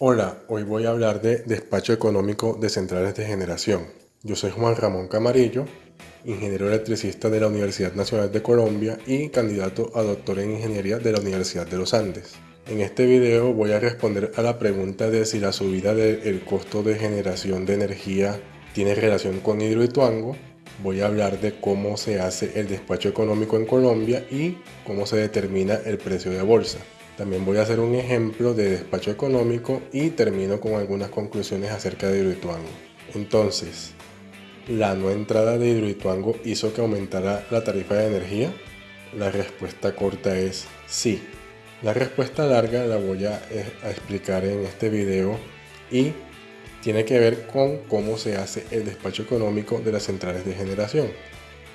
Hola, hoy voy a hablar de despacho económico de centrales de generación. Yo soy Juan Ramón Camarillo, ingeniero electricista de la Universidad Nacional de Colombia y candidato a doctor en ingeniería de la Universidad de los Andes. En este video voy a responder a la pregunta de si la subida del costo de generación de energía tiene relación con Hidroituango. Voy a hablar de cómo se hace el despacho económico en Colombia y cómo se determina el precio de bolsa. También voy a hacer un ejemplo de despacho económico y termino con algunas conclusiones acerca de Hidroituango. Entonces, ¿la no entrada de Hidroituango hizo que aumentara la tarifa de energía? La respuesta corta es sí. La respuesta larga la voy a, eh, a explicar en este video y tiene que ver con cómo se hace el despacho económico de las centrales de generación.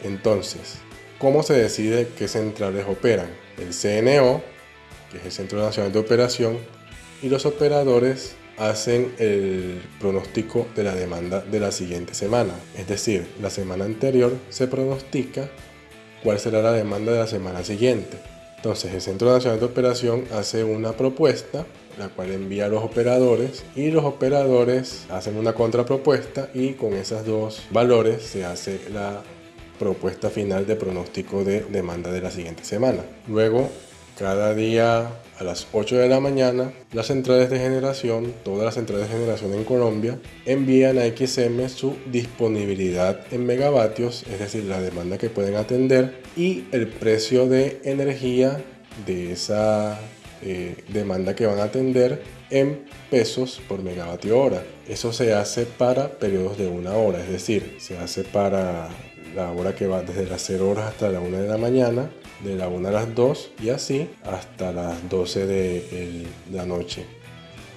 Entonces, ¿cómo se decide qué centrales operan? El CNO que es el Centro Nacional de Operación, y los operadores hacen el pronóstico de la demanda de la siguiente semana. Es decir, la semana anterior se pronostica cuál será la demanda de la semana siguiente. Entonces el Centro Nacional de Operación hace una propuesta, la cual envía a los operadores y los operadores hacen una contrapropuesta y con esos dos valores se hace la propuesta final de pronóstico de demanda de la siguiente semana. Luego cada día a las 8 de la mañana, las centrales de generación, todas las centrales de generación en Colombia, envían a XM su disponibilidad en megavatios, es decir, la demanda que pueden atender y el precio de energía de esa eh, demanda que van a atender en pesos por megavatio hora. Eso se hace para periodos de una hora, es decir, se hace para la hora que va desde las 0 horas hasta la 1 de la mañana, de la 1 a las 2 y así hasta las 12 de la noche.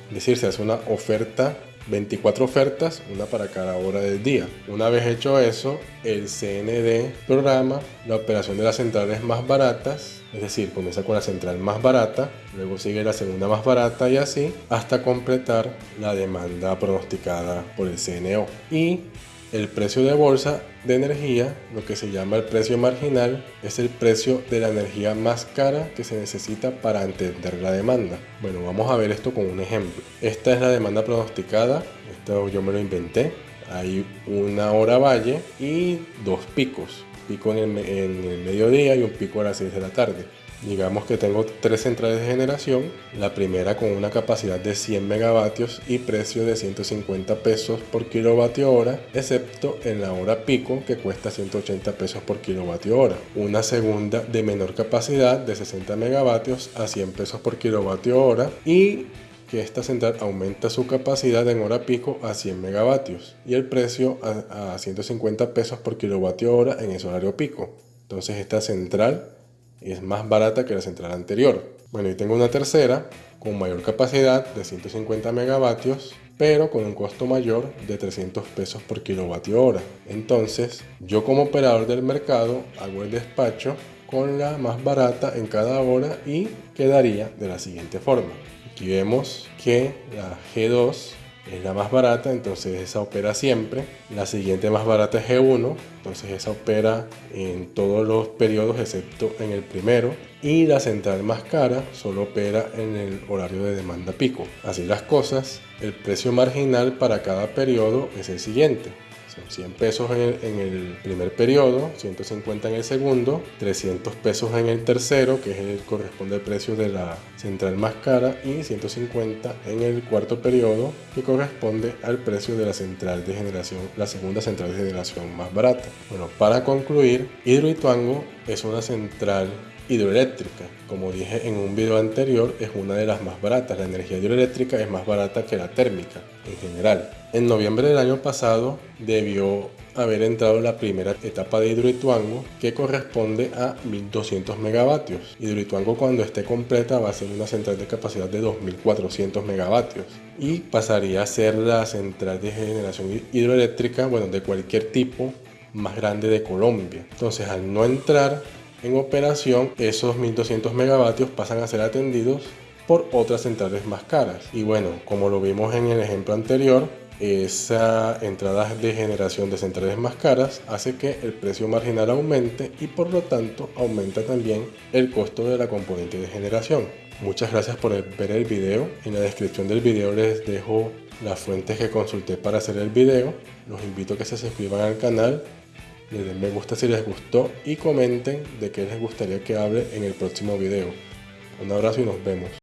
Es decir, se hace una oferta 24 ofertas, una para cada hora del día. Una vez hecho eso, el CND programa la operación de las centrales más baratas, es decir, comienza con la central más barata, luego sigue la segunda más barata y así hasta completar la demanda pronosticada por el CNO. Y el precio de bolsa de energía, lo que se llama el precio marginal, es el precio de la energía más cara que se necesita para entender la demanda. Bueno, vamos a ver esto con un ejemplo. Esta es la demanda pronosticada, esto yo me lo inventé. Hay una hora valle y dos picos, pico en el, mediodía y un pico a las 6 de la tarde. Digamos que tengo tres centrales de generación, la primera con una capacidad de 100 megavatios y precio de 150 pesos por kilovatio hora, excepto en la hora pico que cuesta 180 pesos por kilovatio hora. Una segunda de menor capacidad de 60 megavatios a 100 pesos por kilovatio hora y que esta central aumenta su capacidad en hora pico a 100 megavatios y el precio a, a 150 pesos por kilovatio hora en ese horario pico. Entonces esta central es más barata que la central anterior. Bueno, y tengo una tercera con mayor capacidad de 150 megavatios, pero con un costo mayor de 300 pesos por kilovatio hora. Entonces, yo como operador del mercado hago el despacho con la más barata en cada hora y quedaría de la siguiente forma. Aquí vemos que la G2 es la más barata, entonces esa opera siempre. La siguiente más barata es G1, entonces esa opera en todos los periodos excepto en el primero. Y la central más cara solo opera en el horario de demanda pico. Así las cosas, el precio marginal para cada periodo es el siguiente. Son 100 pesos en el, primer periodo, 150 en el segundo, 300 pesos en el tercero, que es el, corresponde al precio de la central más cara, y 150 en el cuarto periodo, que corresponde al precio de la central de generación, la segunda central de generación más barata. Bueno, para concluir, Hidroituango es una central hidroeléctrica. Como dije en un video anterior, es una de las más baratas. La energía hidroeléctrica es más barata que la térmica en general. En noviembre del año pasado debió haber entrado la primera etapa de Hidroituango que corresponde a 1200 megavatios. Hidroituango cuando esté completa va a ser una central de capacidad de 2400 megavatios y pasaría a ser la central de generación hidroeléctrica, bueno, de cualquier tipo más grande de Colombia. Entonces al no entrar en operación, esos 1200 megavatios pasan a ser atendidos por otras centrales más caras. Y bueno, como lo vimos en el ejemplo anterior, esa entrada de generación de centrales más caras hace que el precio marginal aumente y por lo tanto aumenta también el costo de la componente de generación. Muchas gracias por ver el video. En la descripción del video les dejo las fuentes que consulté para hacer el video. Los invito a que se suscriban al canal, le den me gusta si les gustó y comenten de qué les gustaría que hable en el próximo video. Un abrazo y nos vemos.